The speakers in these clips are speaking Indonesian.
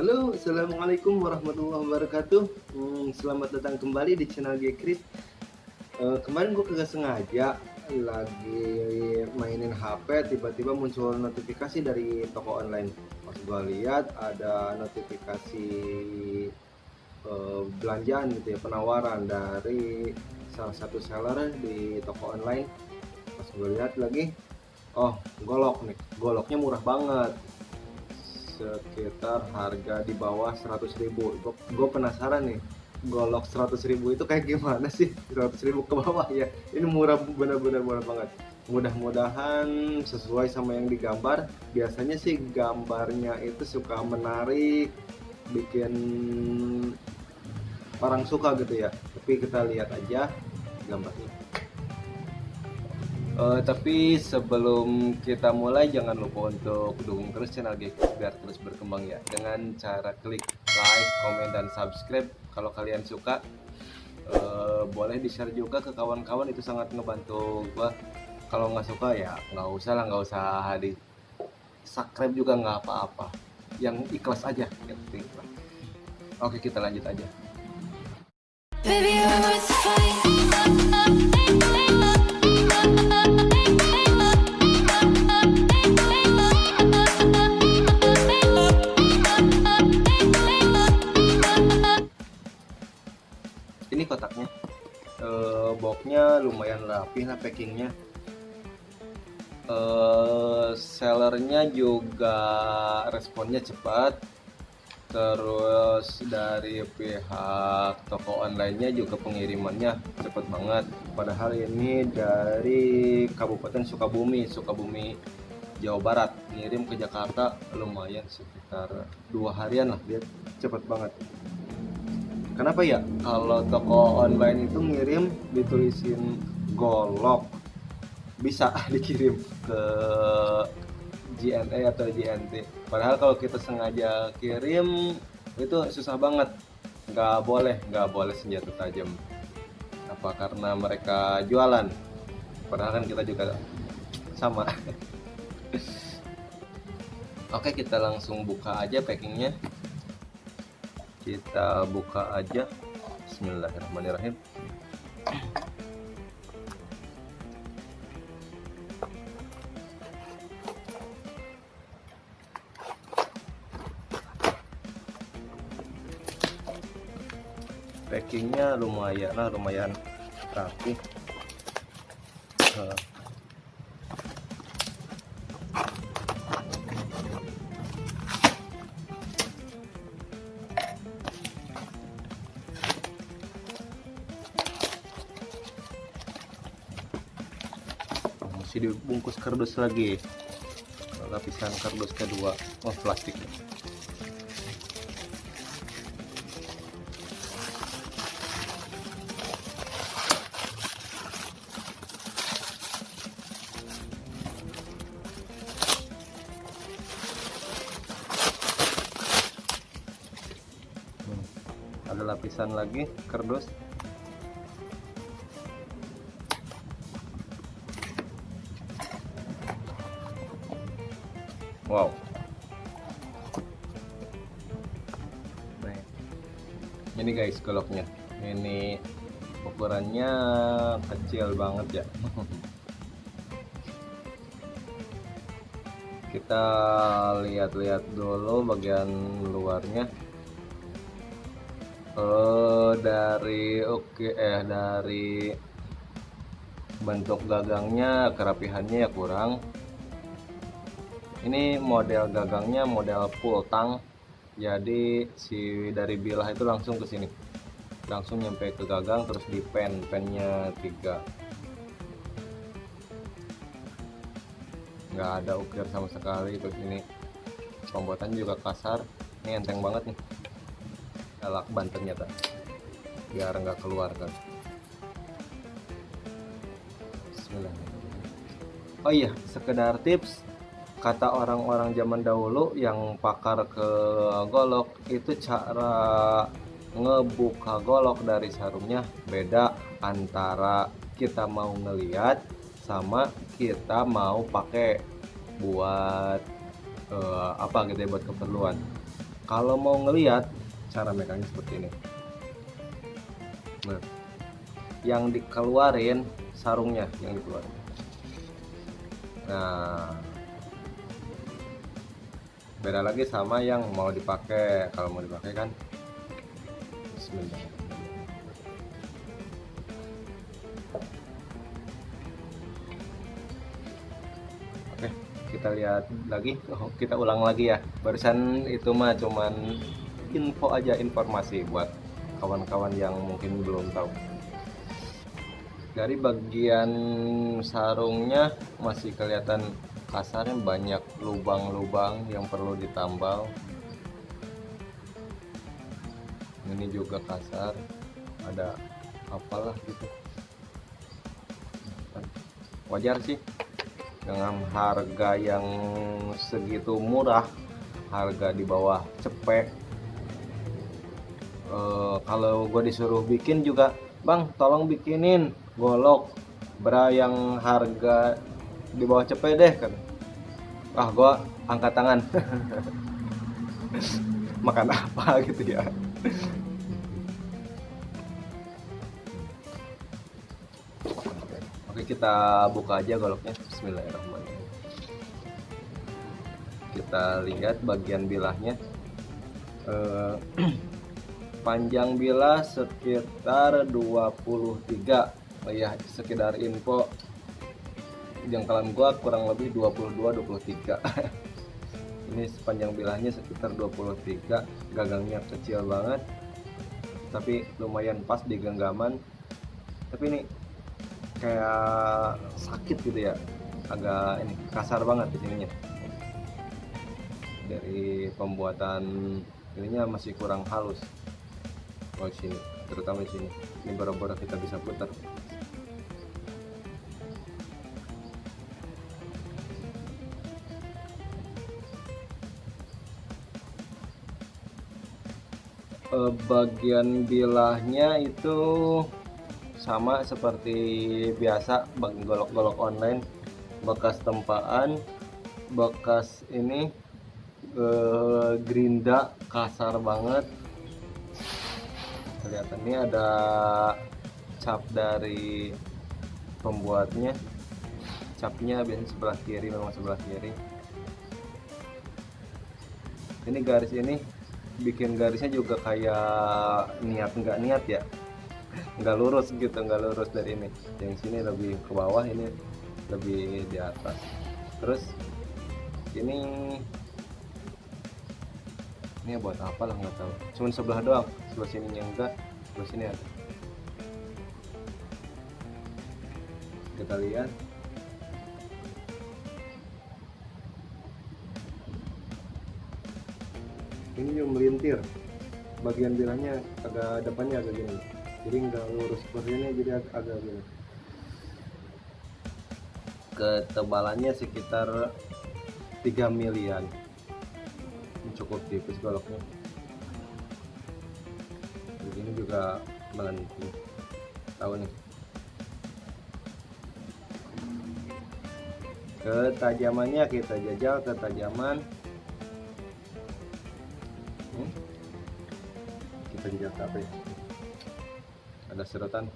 Halo, assalamualaikum warahmatullahi wabarakatuh. Hmm, selamat datang kembali di channel Gekrit. Uh, kemarin gue kagak sengaja lagi mainin HP, tiba-tiba muncul notifikasi dari toko online. Pas gue lihat ada notifikasi uh, belanjaan gitu ya, penawaran dari salah satu seller di toko online. Pas gue lihat lagi, oh golok nih, goloknya murah banget sekitar harga di bawah 100.000 gue penasaran nih golok 100.000 itu kayak gimana sih? 100.000 ke bawah ya? Ini murah benar-benar murah banget. Mudah-mudahan sesuai sama yang digambar. Biasanya sih gambarnya itu suka menarik bikin orang suka gitu ya. Tapi kita lihat aja gambarnya Uh, tapi sebelum kita mulai jangan lupa untuk dukung terus channel Geek biar terus berkembang ya dengan cara klik like, komen dan subscribe kalau kalian suka. Uh, boleh di share juga ke kawan-kawan itu sangat ngebantu gua. Kalau nggak suka ya nggak usah lah nggak usah di subscribe juga nggak apa-apa. Yang ikhlas aja yang. Oke kita lanjut aja. Baby, kotaknya. E, boxnya lumayan rapi lah packingnya. E, sellernya juga responnya cepat. Terus dari pihak toko onlinenya juga pengirimannya cepat banget. Padahal ini dari Kabupaten Sukabumi Sukabumi Jawa Barat. Ngirim ke Jakarta lumayan sekitar dua harian lah dia cepat banget kenapa ya? Kalau toko online itu ngirim ditulisin golok. Bisa dikirim ke GNA atau GNT padahal kalau kita sengaja kirim itu susah banget. Nggak boleh nggak boleh senjata tajam. Apa karena mereka jualan? Padahal kan kita juga sama. Oke kita langsung buka aja packingnya kita buka aja. Bismillahirrahmanirrahim. Packingnya lumayan lah lumayan rapi masih dibungkus kardus lagi. Lapisan kardus kedua. Oh plastik. Hmm, ada lapisan lagi kardus wow. Ini guys goloknya ini ukurannya kecil banget ya. Kita lihat-lihat dulu bagian luarnya. Oh dari oke okay, eh dari bentuk gagangnya kerapihannya ya kurang ini model gagangnya model full tang jadi si dari bilah itu langsung ke sini. Langsung nyampe ke gagang terus di pen pennya tiga. Nggak ada ukir sama sekali terus ini pembuatannya juga kasar. Ini enteng banget nih. Elak banten nyata biar nggak keluar kan. Oh iya sekedar tips kata orang-orang zaman dahulu yang pakar ke golok itu cara ngebuka golok dari sarungnya beda antara kita mau ngeliat sama kita mau pakai buat uh, apa gitu ya buat keperluan. Kalau mau ngelihat cara megangnya seperti ini. Nah, yang dikeluarin sarungnya yang dikeluarin. Nah beda lagi sama yang mau dipakai. Kalau mau dipakai kan Bismillah. Oke kita lihat lagi. Oh, kita ulang lagi ya. Barusan itu mah cuman info aja informasi buat kawan-kawan yang mungkin belum tahu. Dari bagian sarungnya masih kelihatan kasarnya banyak lubang-lubang yang perlu ditambal. Ini juga kasar. Ada apalah gitu. Wajar sih. Dengan harga yang segitu murah harga di bawah cepet. E, kalau gue disuruh bikin juga bang tolong bikinin golok. Bra yang harga di bawah cepet deh kan. Ah gua angkat tangan. Makan apa gitu ya? Oke kita buka aja goloknya. Bismillahirrahmanirrahim. Kita lihat bagian bilahnya. Eh, panjang bilah sekitar 23 oh ya sekedar info jangkauan gua kurang lebih 22 23 ini sepanjang bilahnya sekitar 23 gagangnya kecil banget tapi lumayan pas di genggaman. Tapi ini kayak sakit gitu ya agak ini kasar banget di sininya. Dari pembuatan ininya masih kurang halus. Oh sini terutama di sini. Ini baru-baru kita bisa putar eh, bagian bilahnya itu sama seperti biasa bagi golok-golok online bekas tempaan bekas ini eh, gerinda kasar banget. Kelihatan ini ada cap dari pembuatnya. Capnya biasanya sebelah kiri memang sebelah kiri. Ini garis ini bikin garisnya juga kayak niat nggak niat ya? Nggak lurus gitu nggak lurus dari ini. Yang sini lebih ke bawah ini lebih di atas. Terus ini ini buat apa lah nggak tahu. Cuman sebelah doang sebelah sini yang enggak sebelah sini ada. Kita lihat ini yang melintir. Bagian bilahnya agak depannya agak gini. Jadi nggak lurus seperti ini jadi ag agak gini. Ketebalannya sekitar 3 milian. Cukup tipis goloknya. Begini juga melenting tahu nih. Ketajamannya kita jajal ketajaman kita jejak HP ada serotan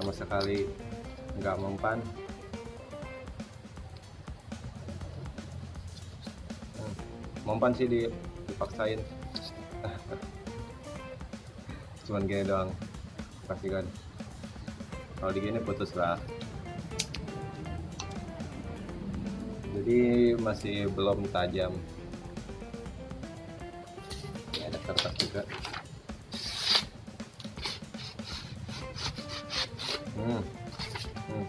sama sekali nggak mempan. Hmm, mempan sih dipaksain. Cuman gini doang pastikan kalau digini putus lah jadi masih belum tajam kertas juga hmm. Hmm.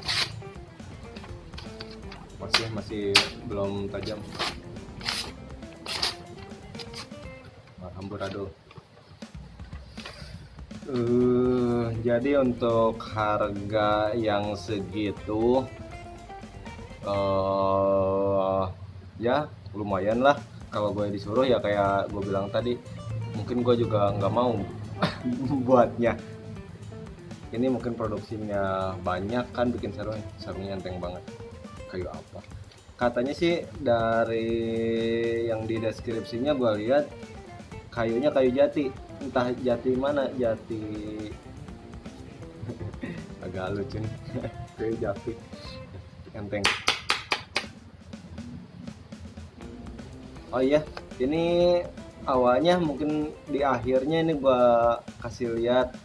masih masih belum tajam amburadul uh, jadi untuk harga yang segitu uh, ya lumayan lah. Kalau gue disuruh ya kayak gue bilang tadi mungkin gue juga nggak mau buatnya. Ini mungkin produksinya banyak kan bikin sarung sarungnya enteng banget. Kayu apa? Katanya sih dari yang di deskripsinya gue lihat kayunya kayu jati. Entah jati mana jati agak lucu nih. Kayu jati. Enteng oh iya ini awalnya mungkin di akhirnya ini gua kasih lihat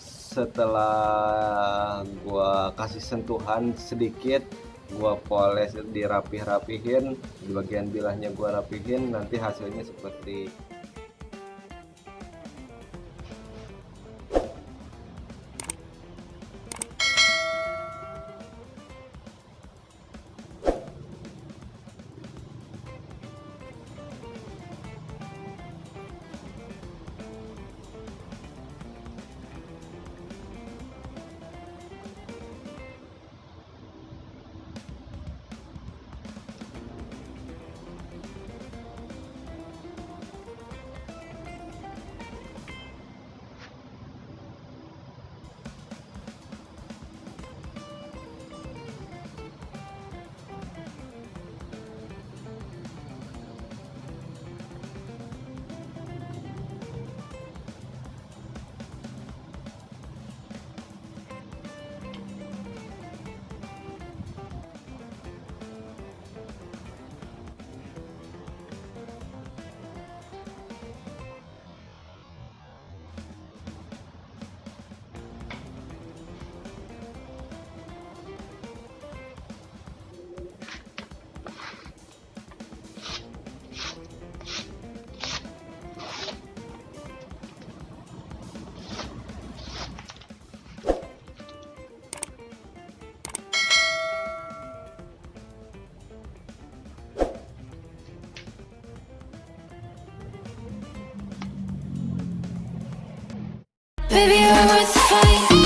setelah gua kasih sentuhan sedikit gua poles dirapih-rapihin di bagian bilahnya gua rapihin nanti hasilnya seperti Baby, you're worth the fight.